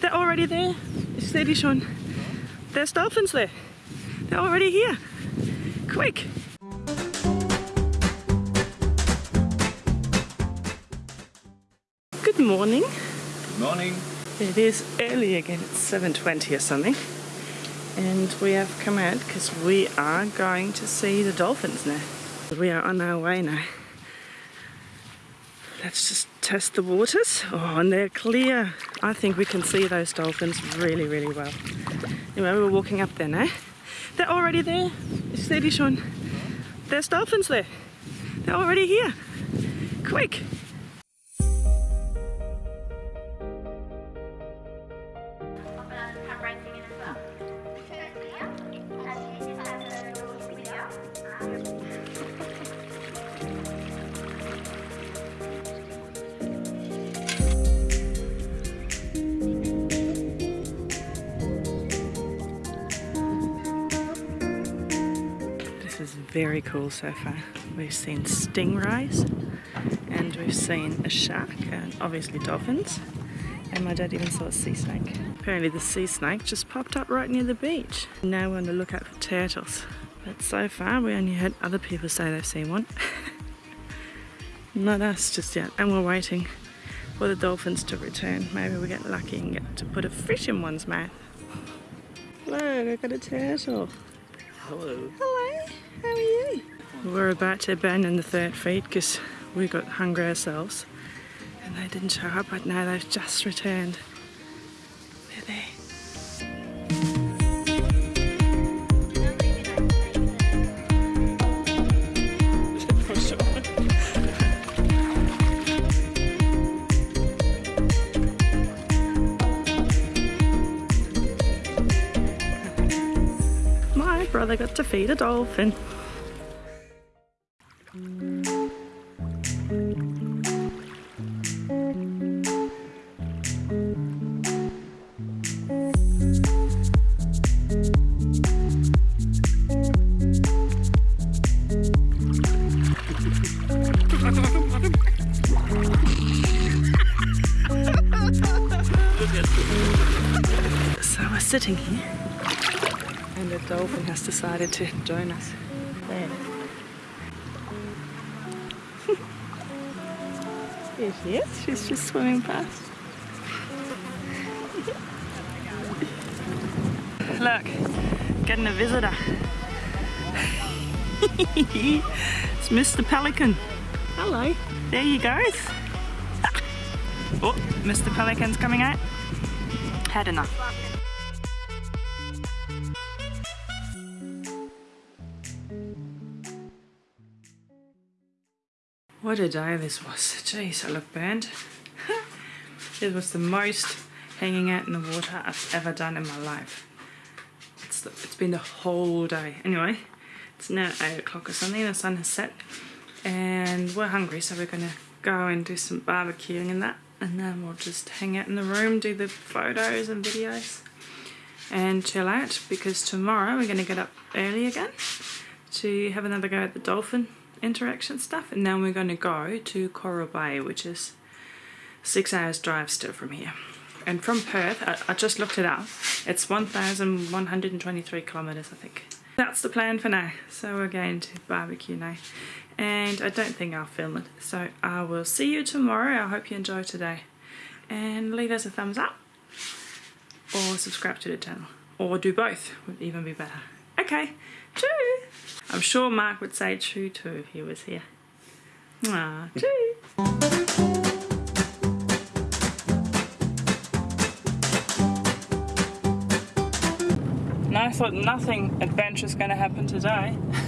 They're already there. It's Steady, Sean. There's dolphins there. They're already here. Quick. Good morning. Good morning. It is early again. It's 7.20 or something. And we have come out because we are going to see the dolphins now. We are on our way now. Let's just test the waters. Oh, and they're clear. I think we can see those dolphins really, really well. Anyway, we're walking up there now. They're already there. It's Steady, Sean. There's dolphins there. They're already here. Quick. Very cool so far. We've seen stingrays and we've seen a shark and obviously dolphins and my dad even saw a sea snake. Apparently the sea snake just popped up right near the beach. Now we're on the lookout for turtles. But so far we only heard other people say they've seen one. Not us just yet and we're waiting for the dolphins to return. Maybe we get lucky and get to put a fish in one's mouth. Look, I got a turtle. Hello. Hello, We're about to abandon the third feed because we got hungry ourselves and they didn't show up, but now they've just returned. They're there. My brother got to feed a dolphin. So we're sitting here and the dolphin has decided to join us. Here she is, she's just swimming past. Look, getting a visitor. it's Mr. Pelican. Hello. There you goes. Oh, Mr. Pelican's coming out. Had enough. What a day this was. Jeez, I look burned. it was the most hanging out in the water I've ever done in my life. It's, the, it's been the whole day. Anyway, it's now 8 o'clock or something, the sun has set, and we're hungry, so we're gonna go and do some barbecuing and that, and then we'll just hang out in the room, do the photos and videos, and chill out, because tomorrow we're gonna get up early again to have another go at the dolphin interaction stuff and then we're going to go to Coral Bay which is six hours drive still from here. And from Perth I, I just looked it up it's 1123 kilometers I think. That's the plan for now so we're going to barbecue now. And I don't think I'll film it so I will see you tomorrow. I hope you enjoy today. And leave us a thumbs up or subscribe to the channel or do both would even be better okay choo I'm sure Mark would say true too if he was here. Ah, true. And I thought nothing adventurous going to happen today.